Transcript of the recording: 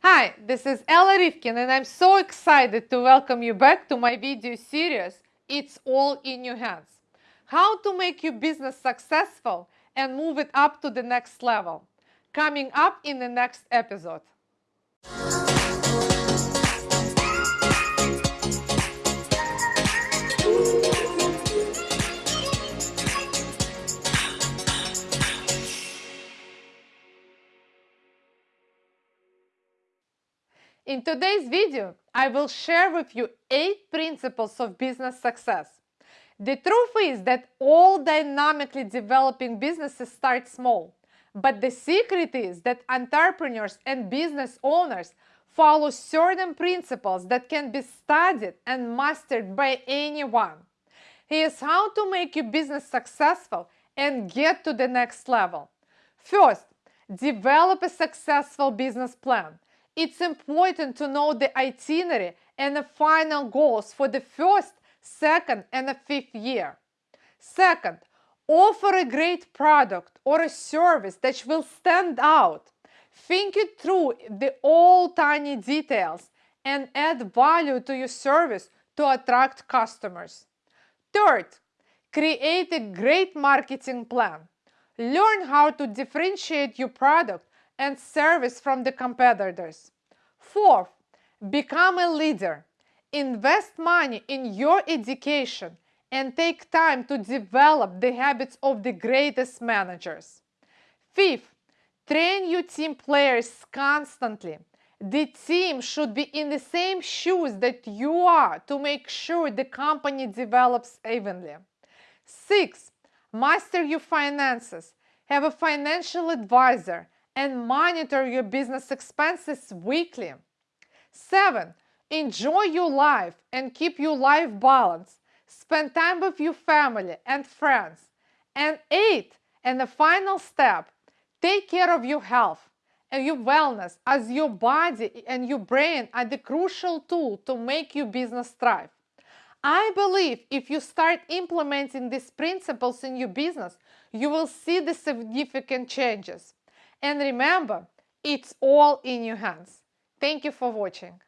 Hi, this is Ella Rivkin and I'm so excited to welcome you back to my video series It's All in Your Hands. How to make your business successful and move it up to the next level. Coming up in the next episode. In today's video, I will share with you 8 principles of business success. The truth is that all dynamically developing businesses start small. But the secret is that entrepreneurs and business owners follow certain principles that can be studied and mastered by anyone. Here's how to make your business successful and get to the next level. First, develop a successful business plan. It's important to know the itinerary and the final goals for the first, second, and the fifth year. Second, offer a great product or a service that will stand out. Think it through the all tiny details and add value to your service to attract customers. Third, create a great marketing plan. Learn how to differentiate your product and service from the competitors. Fourth, become a leader. Invest money in your education and take time to develop the habits of the greatest managers. Fifth, train your team players constantly. The team should be in the same shoes that you are to make sure the company develops evenly. Six, master your finances. Have a financial advisor and monitor your business expenses weekly. 7. Enjoy your life and keep your life balanced. Spend time with your family and friends. And 8. And the final step, take care of your health and your wellness as your body and your brain are the crucial tool to make your business thrive. I believe if you start implementing these principles in your business, you will see the significant changes. And remember, it's all in your hands. Thank you for watching.